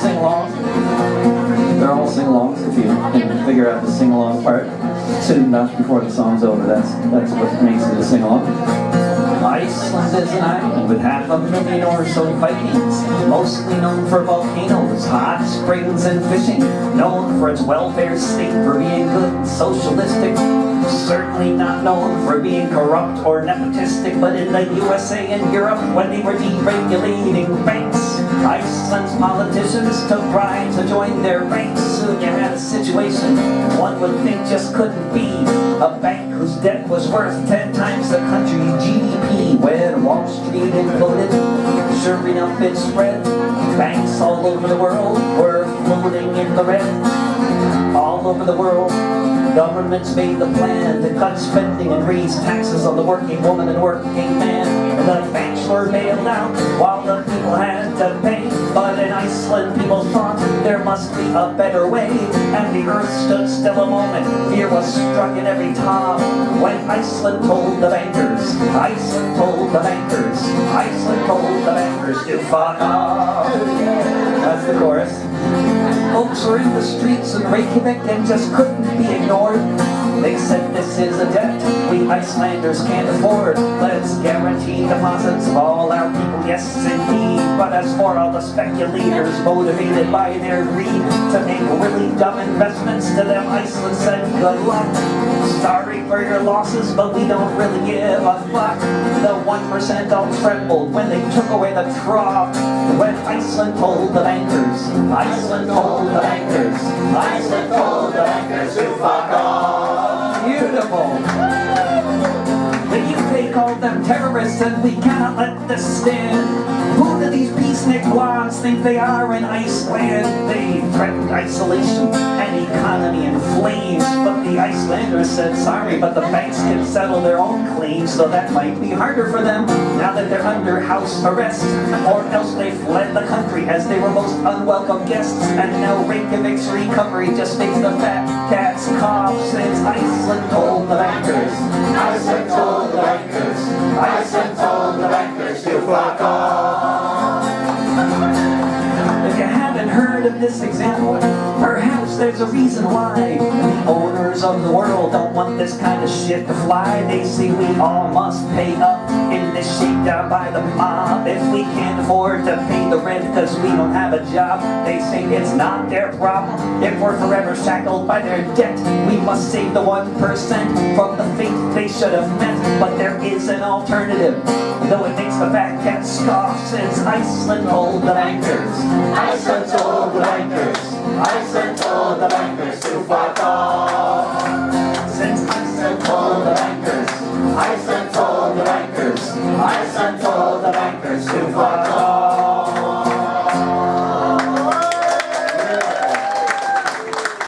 sing-along. They're all sing-alongs if you can figure out the sing-along part. Sitting Dutch before the song's over, that's that's what makes it a sing-along. Iceland is an island with half a million or so Vikings, mostly known for volcanoes, hot springs, and fishing. Known for its welfare state for being good and socialistic. Certainly not known for being corrupt or nepotistic, but in the USA and Europe, when they were deregulating banks, Iceland's politicians took bribes to join their ranks. Soon you had a situation one would think just couldn't be. A bank whose debt was worth 10 times the country's GDP. When Wall Street imploded, sure enough it spread. Banks all over the world were floating in the red. All over the world, governments made the plan to cut spending and raise taxes on the working woman and working man. And the were bailed out while the people had to pay. But in Iceland, people thought there must be a better way. And the earth stood still a moment. Fear was struck in every tom. When Iceland told the bankers, Iceland told the bankers, Iceland told the bankers to fuck off. That's the chorus. Folks were in the streets of Reykjavik and just couldn't be ignored. They said this is a debt we Icelanders can't afford. Let's guarantee deposits of all our people, yes indeed. But as for all the speculators motivated by their greed to make really dumb investments to them, Iceland said good luck. Sorry for your losses, but we don't really give a fuck. The 1% all trembled when they took away the trough. When Iceland told the bankers, Iceland told the bankers, Iceland told the bankers to fuck off. Beautiful. The UK called them terrorists and we cannot let this stand. Who do these peacenik blondes think they are in Iceland? They threaten isolation and economy in flames. But the Icelanders said sorry, but the banks can settle their own claims, so that might be harder for them now that they're under house arrest. Or else they fled the country as they were most unwelcome guests. And now Reykjavik's recovery just makes the fat cats cough since Iceland told the bankers. Iceland told the bankers. Iceland told the bankers to fuck off. If you haven't heard of this example, there's a reason why the owners of the world don't want this kind of shit to fly. They say we all must pay up in this shakedown by the mob. If we can't afford to pay the rent because we don't have a job, they say it's not their problem. If we're forever shackled by their debt, we must save the 1% from the fate they should have met. But there is an alternative, though it makes the fat cat scoff since Iceland told the bankers. Iceland told the bankers call the bankers to fight off. Since I sent all the bankers, I sent all the bankers, I sent all the bankers to fight off.